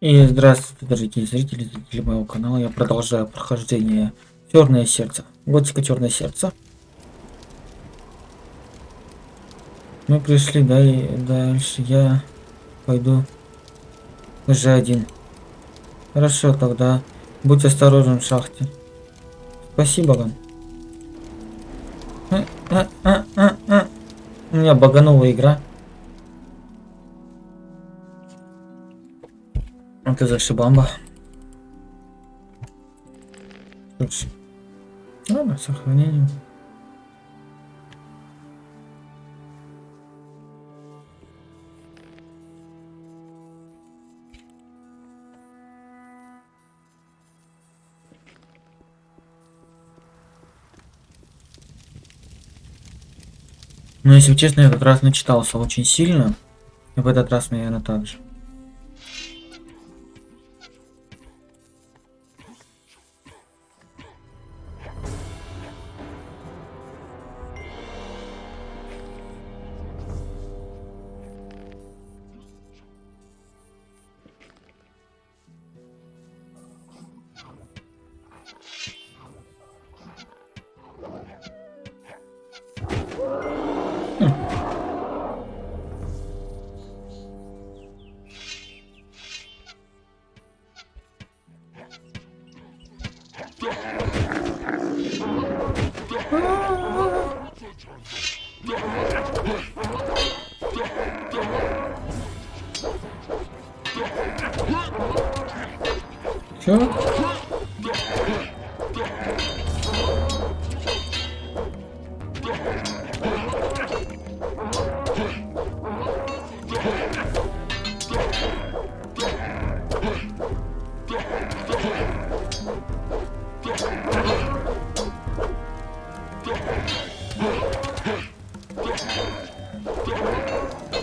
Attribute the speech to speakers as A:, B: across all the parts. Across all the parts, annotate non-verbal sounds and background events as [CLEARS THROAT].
A: И здравствуйте, дорогие зрители, зрители моего канала. Я продолжаю прохождение Черное сердце. Готика Черное сердце. Мы пришли, да, и дальше я пойду уже один. Хорошо, тогда будь осторожен в шахте. Спасибо вам. А, а, а, а, а. У меня баганула игра. Это шибамба. Слушай. Ладно, сохранение. Но если честно, я этот раз начитался очень сильно. И в этот раз, наверное, так же.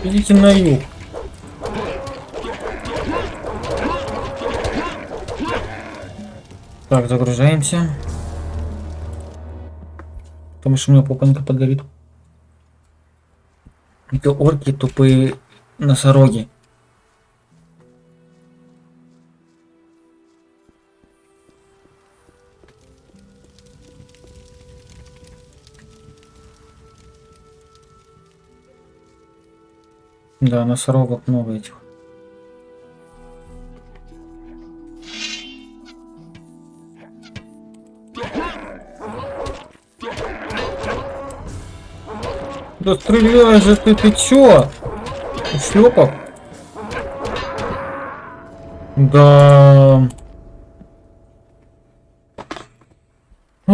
A: Идите на юг. Так, загружаемся. Потому что у меня попанка подгорит. Это орки тупые носороги. Да, носорогов много этих. Да стреляй же ты, ты чё? Шлепок? Да. У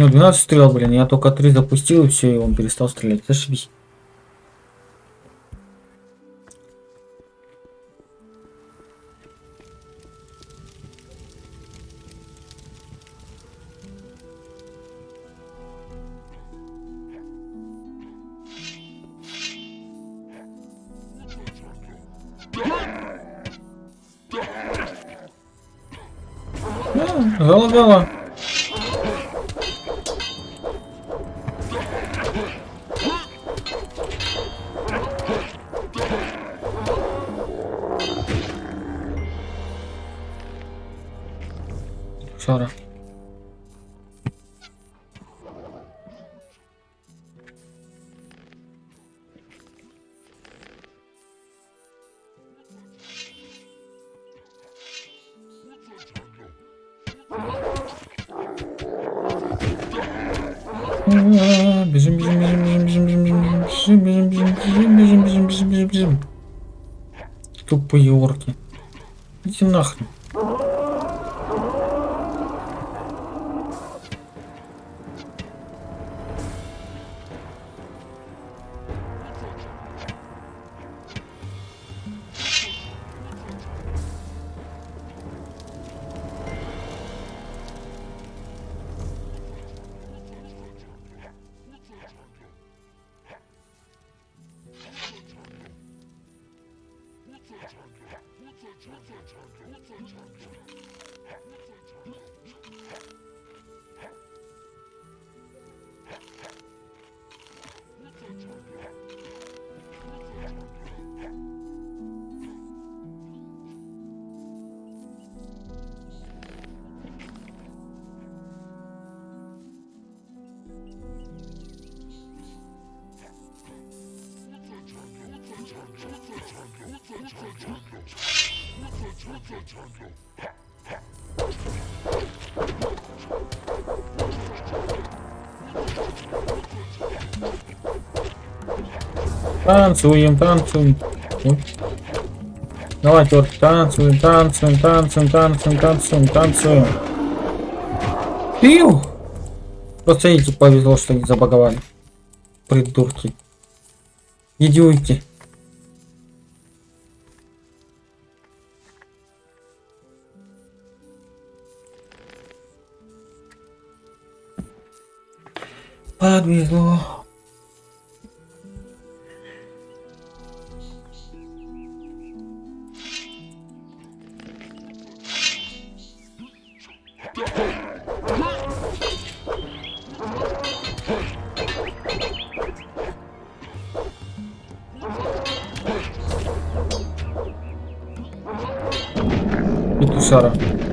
A: него 12 стрел, блин, я только 3 запустил и все, и он перестал стрелять. Зашибись. Бежим, бежим, бежим, бежим, бежим, бежим, бежим, бежим, бежим, бежим, бежим, бежим, бежим, бежим. Тупые орки. Иди нахрен. Танцуем, танцуем. Давай, Тёрки, танцуем, танцуем, танцуем, танцуем, танцуем, танцуем. Пиу! Просто эти повезло, что они забаговали. Придурки. Идиоти. Подвезло. Петушара. Так.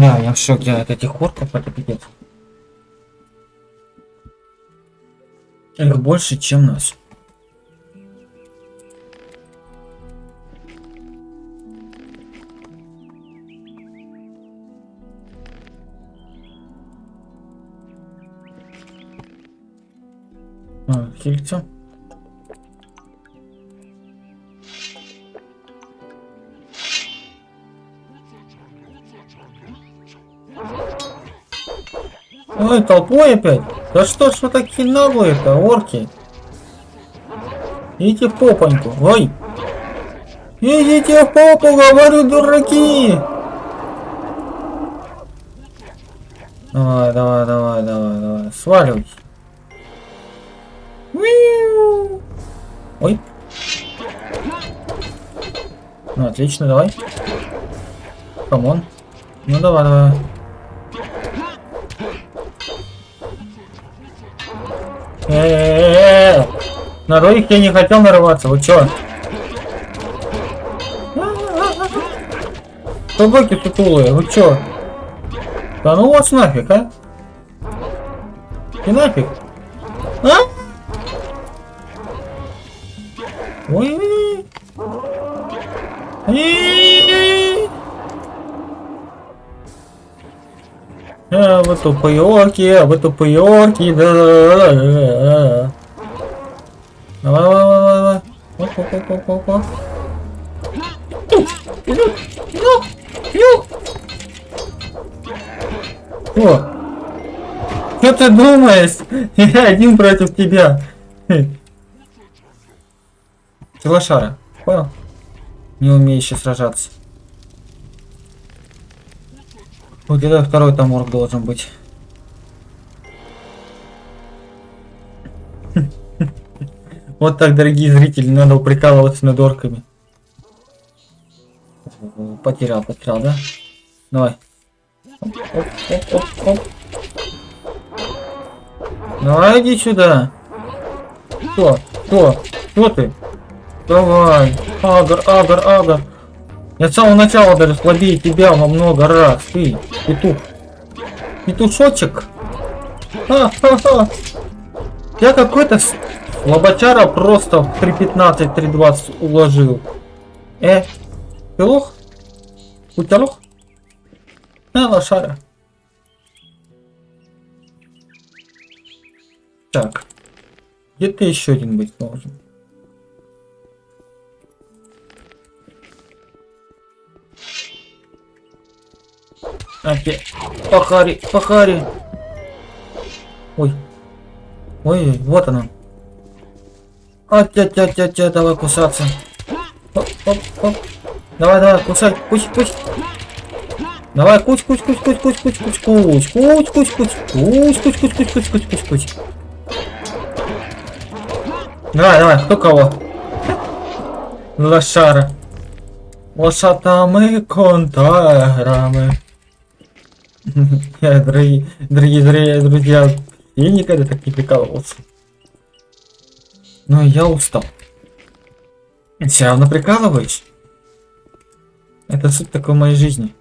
A: Да, я в шоке от этих орков, это пипец. Их больше, чем нас. А, хильца. Ой, толпой опять? Да что ж вы такие наглые-то, орки? Идите в попоньку. Ой! Идите в попу, говорю, дураки! Давай, давай, давай, давай, давай. Сваливайте. Уиу. Ой. Ну, отлично, давай. Come on. Ну, давай, давай. На двоих я не хотел нарываться, вы чё? Собаки сутулые, вы чё? Да ну вас нафиг, а? И нафиг? А? Ой. А, вы тупые орки, а вы тупые орки, да. Давай, давай, давай, давай. Оп, оп, оп, оп, оп. О, что ты думаешь? Я один против тебя. Ты лошара, понял? Не умеющий сражаться. Вот где-то второй там орк должен быть. Вот так, дорогие зрители, надо прикалываться над орками. Потерял, потерял, да? Давай. Оп, оп, оп, оп. Давай иди сюда. Кто? Кто? Кто ты? Давай. Агр, агр, агр. Я с самого начала даже слабее тебя во много раз. Ты, петух. Петушочек. Ха-ха-ха. Я какой-то лоботяра просто в 3.15, 3.20 уложил. Э, ты лох? У тебя лох? На, лошара. Так. Где-то еще один быть должен. Опять. Пахари, пахари. Ой. Ой, вот она. А, тя тя тя тя давай кусаться. Оп, оп, оп. Давай, давай, кусай, кусь, кусь. Давай, кусь, кусь, кусь, кусь, кусь, кусь, кусь, кусь, кусь, кусь, кусь, кусь, кусь, кусь, кусь, кусь, кусь, кусь, кусь. Давай, давай, кто кого? Лошара. Лошатами контарами. Дорогие, дорогие друзья, я никогда так не прикалывался. Но я устал. Все равно прикалываешь? Это суть такой моей жизни.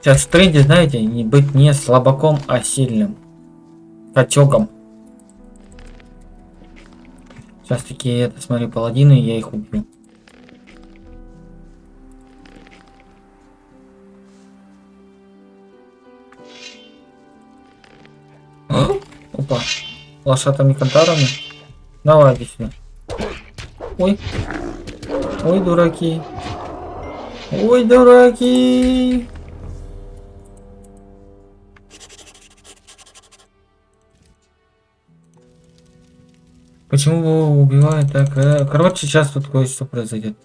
A: Сейчас в тренде, знаете, не быть не слабаком, а сильным. Котёгом. Сейчас такие, это, смотри, паладины, я их убью. Опа. Лошатыми кантарами. Давай, иди сюда. Ой. Ой, дураки. Ой, дураки. Почему его убивают так? Э, короче, сейчас тут кое-что произойдет.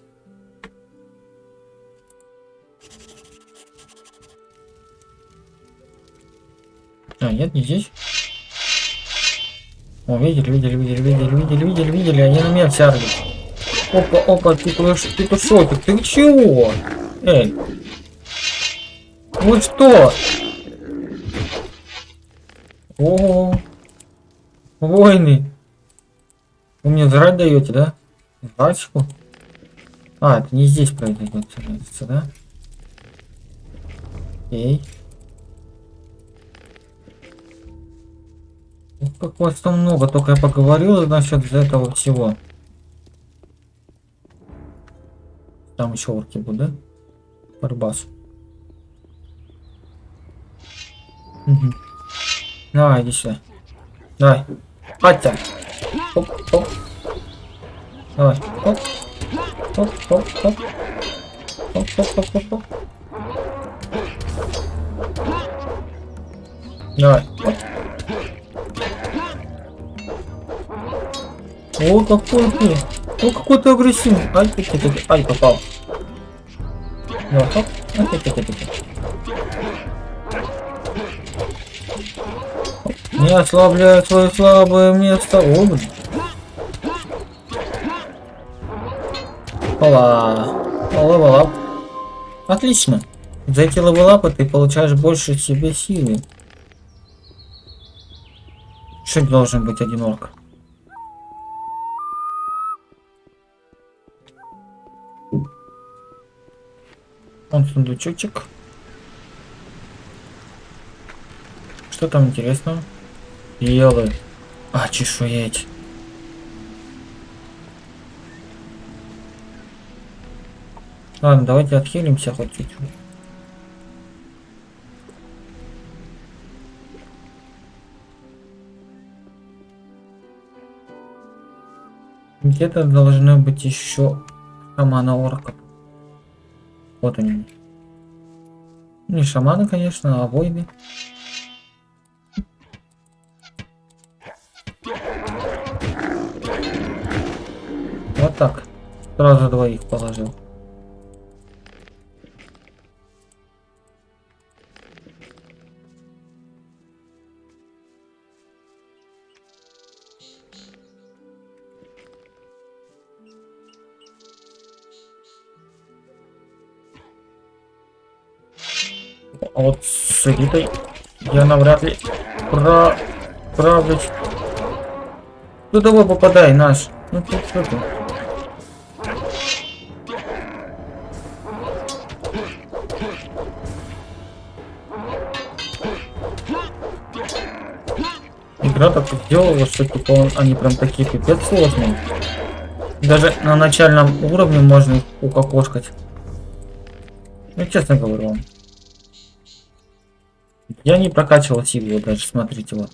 A: А, нет, не здесь. О, видели, видели, видели, видели, видели, видели, видели, они на меня тягут. Опа, опа, ты, ты, ты, шотик, ты чего? Эй. Вы что? О, войны. Вы мне жрать даете, да? Жрачку? А, это не здесь произойдет, да? Эй. Как вас там много, только я поговорил насчет этого всего. Там еще орки будут, да? Барбас. Угу. Давай, иди сюда. Давай. Хотя. Оп, оп. Давай. Оп. Оп, оп, оп. Оп, оп, оп, оп, оп. Давай. Оп. О, какой ты! О, какой ты агрессивный! Ай, ты, ты, ты, ай, попал. Ну, хоп. Ай, ты, ты, ты, ты. Не ослабляй свое слабое место. О, блин. Ола. Левелап. Отлично. За эти левелапы ты получаешь больше себе силы. Что должен быть один орк? Он сундучочек. Что там интересного? Елы. А, чешуеть. Ладно, давайте отхилимся хоть чуть-чуть. Где-то должно быть еще шамана орков. Вот они. Не шаманы, конечно, а воины. Вот так. Сразу двоих положил. А вот с Ритой я навряд ли про... правлюсь. Ну давай попадай, наш. Ну тут что ты? Игра так сделала, что типа он, они прям такие пипец сложные. Даже на начальном уровне можно их укокошкать. Ну, честно говорю вам. Я не прокачивал силу даже, смотрите вот.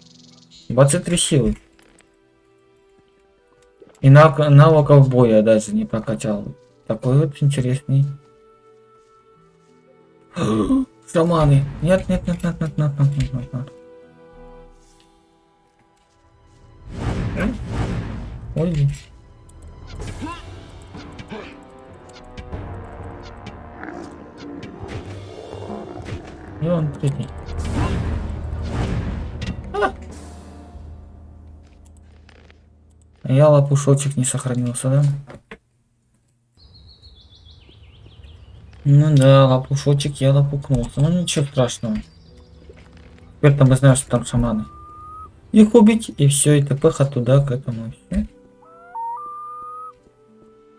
A: 23 силы. И нав навыков боя даже не прокачал. Такой вот интересный. [GASPS] Шаманы. Нет, нет, нет, нет, нет, нет, нет, нет, нет, нет. Ой. И он третий. Я лопушочек не сохранился, да? Ну да, лопушочек я лопукнулся. Ну ничего страшного. Теперь-то мы знаем, что там шаманы. Их убить, и все, и тпх туда, к этому, все.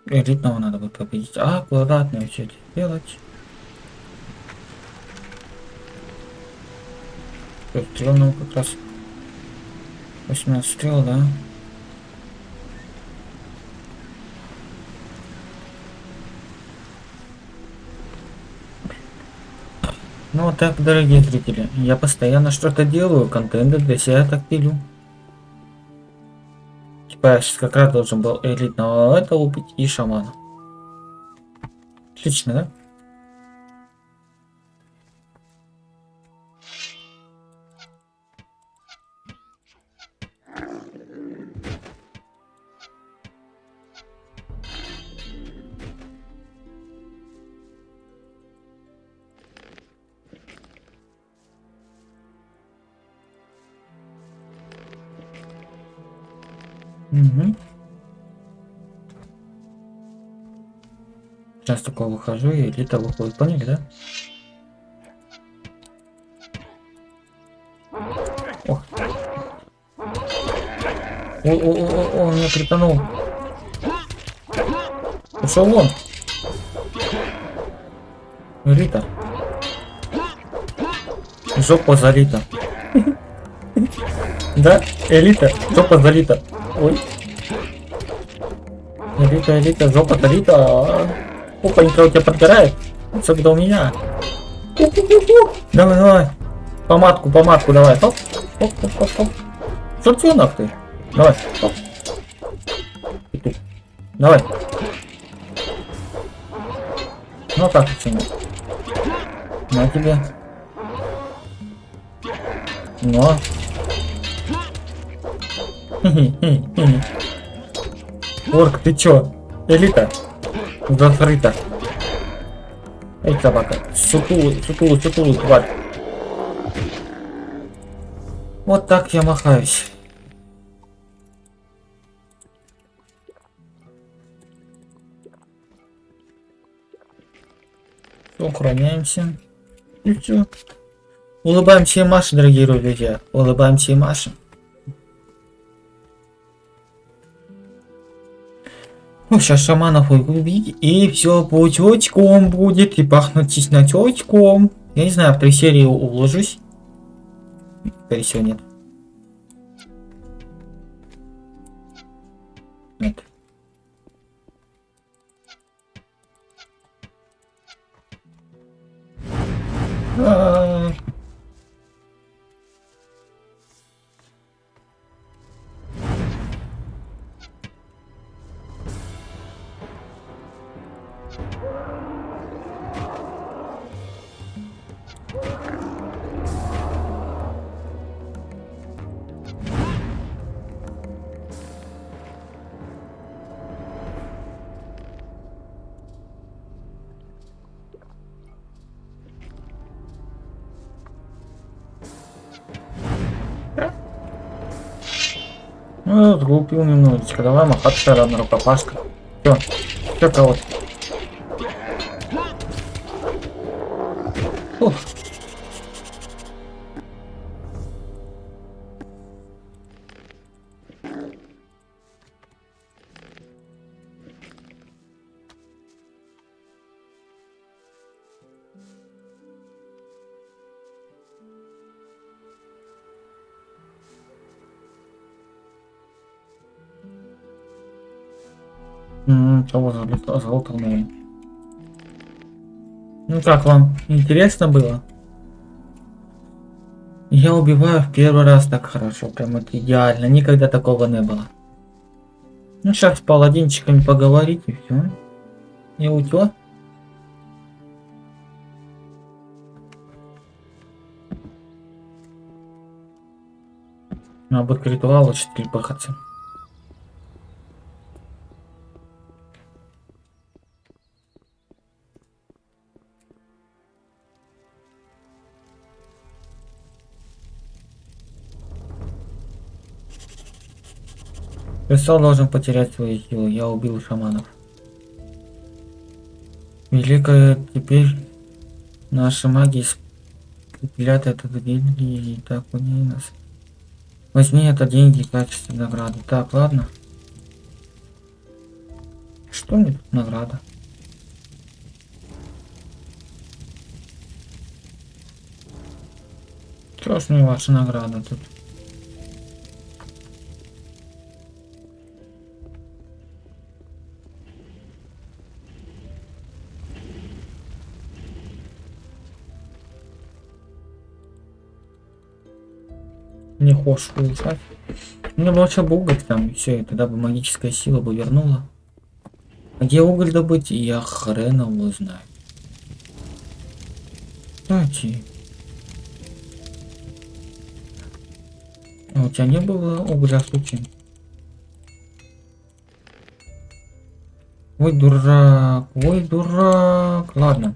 A: Элитного надо будет победить. А, аккуратно все это делать. Стрелянного как раз 18 стрел, да? Ну вот так, дорогие зрители, я постоянно что-то делаю, контент для себя так пилю. Типа я сейчас как раз должен был элитного это убить и шамана. Отлично, да? Угу. Сейчас только выхожу и элита выходит. Поняли, да? О, о, о, о, он меня кританул. Ушел вон. Рита. Жопа залита. [LAUGHS] Да, элита, жопа залита. Ой. Элита, элита, жопа залита. Опанька у тебя подгорает. Особенно у меня. Давай, давай. Помадку, помадку давай. Оп, оп, оп, оп, оп. Шортенок ты. Давай. Оп. Давай. Ну так почему? На тебе. Но. Орк, ты чё? Элита. Закрыта. Эй, собака. Сутулый, сутулый, сутулый, тварь. Вот так я махаюсь. Охраняемся. И все. Улыбаемся и Маше, дорогие друзья. Улыбаемся и Маше. Ну, сейчас шаманов убить, и все путечком будет, и пахнуть чесночком. Я не знаю, в три серии уложусь. Скорее всего, нет. Нет. А -а -а. Ну, сглупил немножечко. Давай махаться тогда на рукопашка. Все, все кого-то. Того залутал, наверное. Ну как вам? Интересно было? Я убиваю в первый раз так хорошо, прям это идеально, никогда такого не было. Ну сейчас с паладинчиками поговорить и все. И утё. Надо будет к ритуалу чуть пахаться. Кристалл должен потерять свои силы. Я убил шаманов. Великая теперь наши маги спилят этот гильдии и так у ней нас. Возьми это деньги в качестве награды. Так, ладно. Что мне тут награда? Чё ж мне ваша награда тут? Не хочешь улучшать? Мне бы лучше бы уголь там, все, и тогда бы магическая сила бы вернула. А где уголь добыть, я хрен его знаю. Кстати. А у тебя не было угля случайно? Ой, дурак, ой, дурак. Ладно.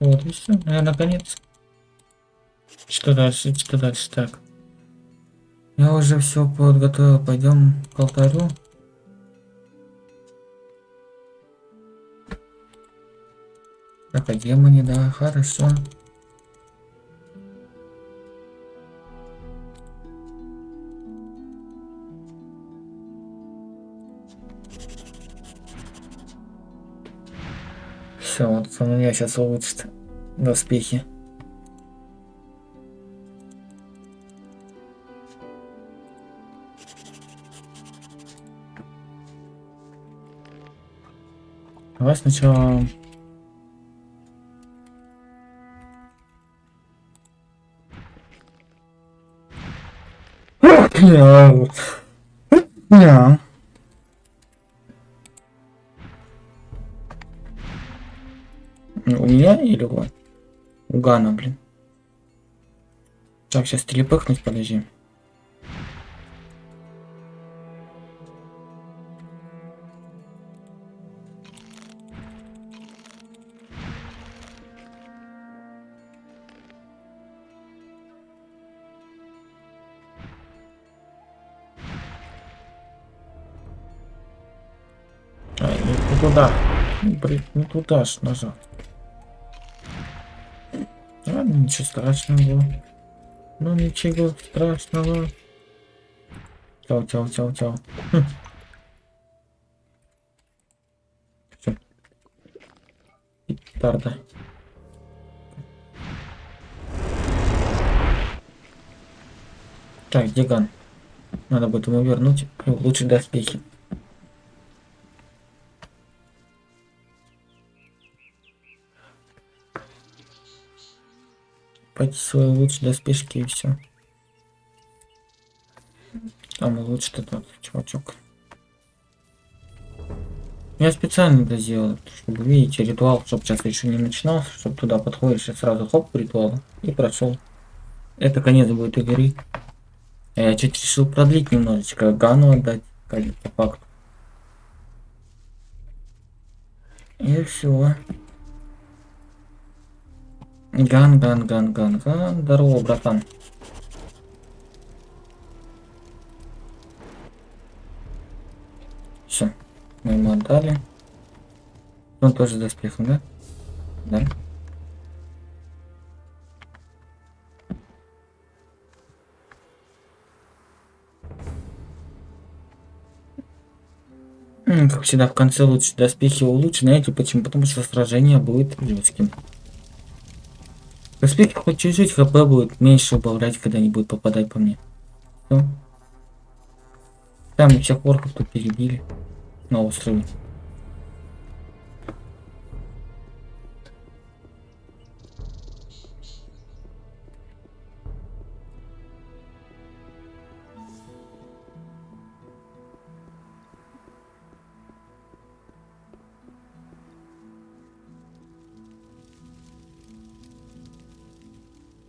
A: Вот и все. Я наконец. Что дальше? Что дальше? Так. Я уже все подготовил. Пойдем к алтарю. Так, а да, хорошо. Все, вот у меня сейчас улучшит доспехи. Давай сначала... [CLEARS THROAT] Yeah. У меня или у У Гана, блин. Так, сейчас телепыхнуть, подожди. Ай, не туда. Блин, не туда ж нажал. Ладно, ничего страшного. Ну ничего страшного. Чау, чау, чау, чау. Хм. Петарда. Так, Диган. Надо будет ему вернуть и улучшить доспехи. Пойти свои лучше доспешки и все. Там лучше этот чувачок. Я специально это сделал, чтобы видите ритуал, чтобы сейчас еще не начинался, чтобы туда подходишь и сразу хоп ритуал и прошел. Это конец будет игры. Я чуть решил продлить немножечко, Гану отдать, по факту. И все. Ган, ган, ган, ган, ган. Здорово, братан. Все. Мы ему отдали. Он тоже с доспехом, да? Да. Как всегда, в конце лучше доспехи улучшить. Знаете почему? Потому что сражение будет жестким. Доспехи хоть чуть-чуть хп будет меньше убавлять, когда они будут попадать по мне. Всё. Там всех орков тут перебили на острове.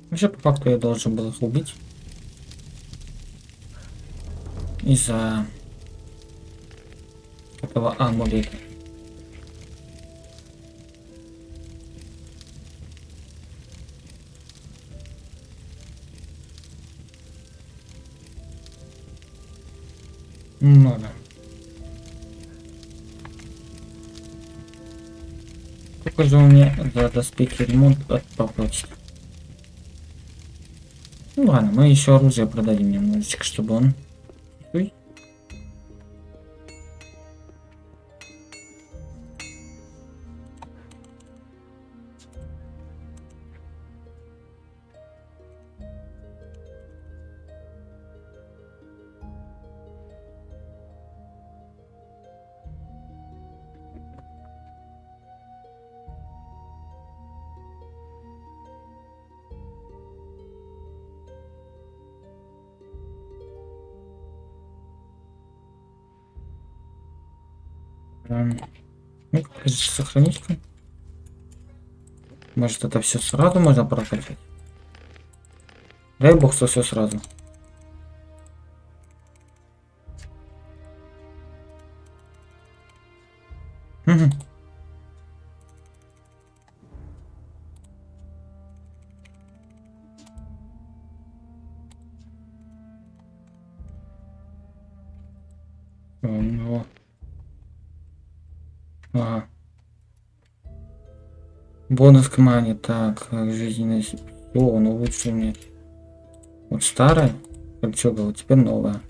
A: Вообще, по факту, я должен был их убить. Из-за этого амулета. Ну да. Сколько же у меня за доспехи ремонт от попросить? Ну ладно, мы еще оружие продадим немножечко, чтобы он... сохранить-ка. Может это все сразу можно прокачать? Дай бог, что все сразу. Ну. Ага. Бонус к мане. Так, жизненность. О, ну лучше мне. Вот старая. Кольцо было, теперь новая.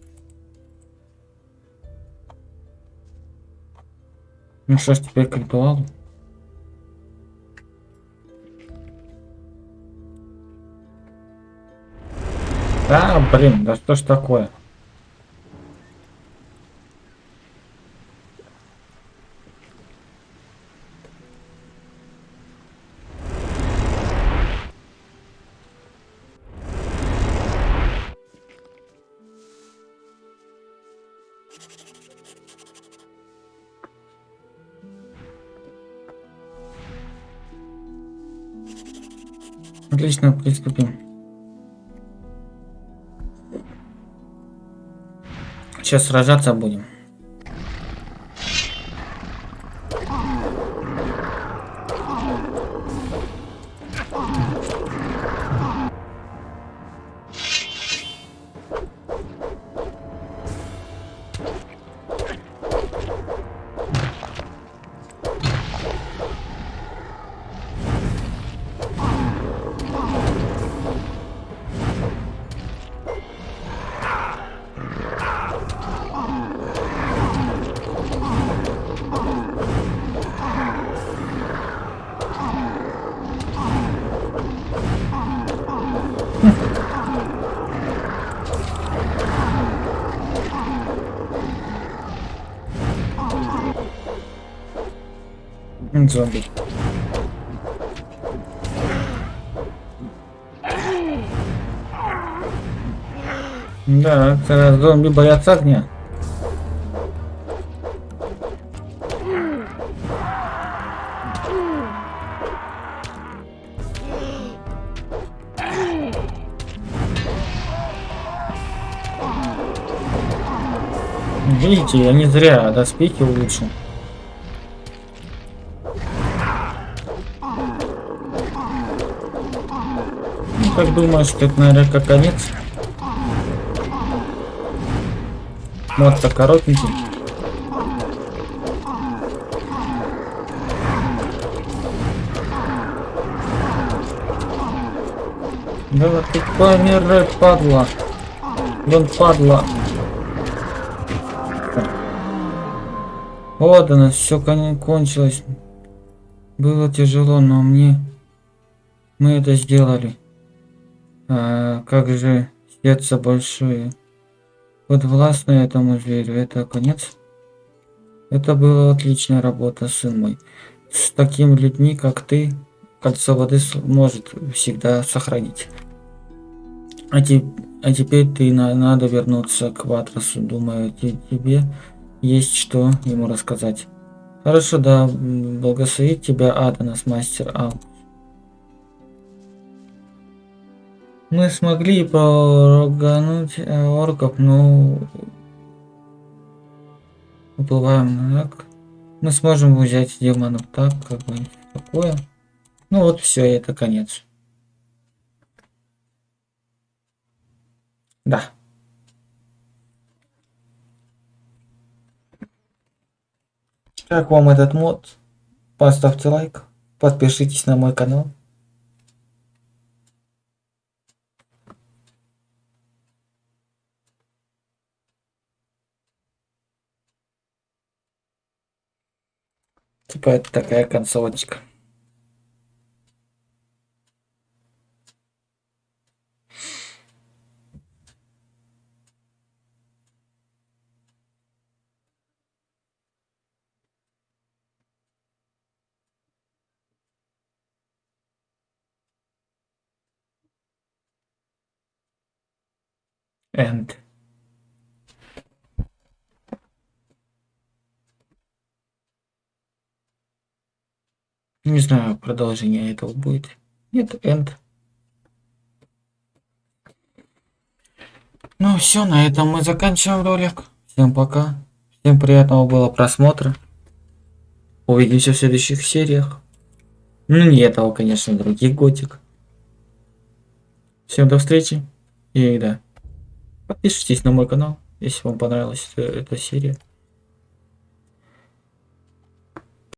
A: Ну что ж, теперь к ритуалу. А, блин, да что ж такое? Отлично, приступим. Сейчас сражаться будем. Зомби. Да, это зомби боятся огня. Видите, я не зря доспехи улучшил. Как думаешь, это, наверное, как конец? Мод-то коротенький. Да ты помирай, падла. Вон падла. Вот оно, все кончилось. Было тяжело, но мне... Мы это сделали. Как же сердце большое. Вот властно этому зверю. Это конец? Это была отличная работа, сын мой. С такими людьми, как ты, кольцо воды может всегда сохранить. А, те, а теперь ты на, надо вернуться к Ватрасу. Думаю, те, тебе есть что ему рассказать. Хорошо, да, благословит тебя Аданас, мастер Ал. Мы смогли прогануть э, орков, но уплываем так. Мы сможем взять демонов так, как бы такое. Ну вот все, это конец. Да. Как вам этот мод? Поставьте лайк, подпишитесь на мой канал. Типа это такая концовочка. End. Не знаю, продолжение этого будет. Нет, end. Ну все, на этом мы заканчиваем ролик. Всем пока. Всем приятного было просмотра. Увидимся в следующих сериях. Ну не этого, конечно, других готик. Всем до встречи. И да. Подпишитесь на мой канал, если вам понравилась эта, эта серия.